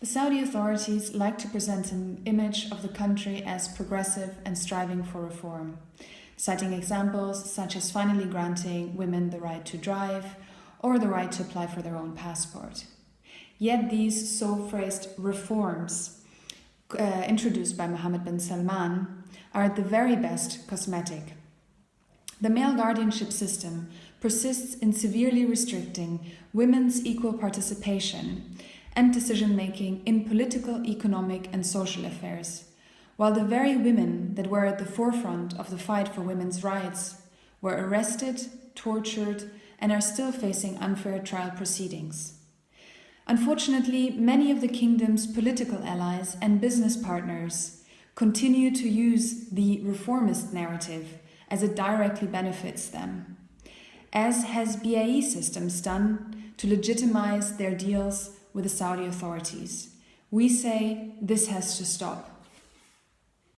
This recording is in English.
The Saudi authorities like to present an image of the country as progressive and striving for reform, citing examples such as finally granting women the right to drive or the right to apply for their own passport. Yet these so phrased reforms uh, introduced by Mohammed bin Salman are at the very best cosmetic. The male guardianship system persists in severely restricting women's equal participation and decision making in political, economic, and social affairs, while the very women that were at the forefront of the fight for women's rights were arrested, tortured, and are still facing unfair trial proceedings. Unfortunately, many of the kingdom's political allies and business partners continue to use the reformist narrative as it directly benefits them, as has BAE Systems done to legitimize their deals with the Saudi authorities. We say this has to stop.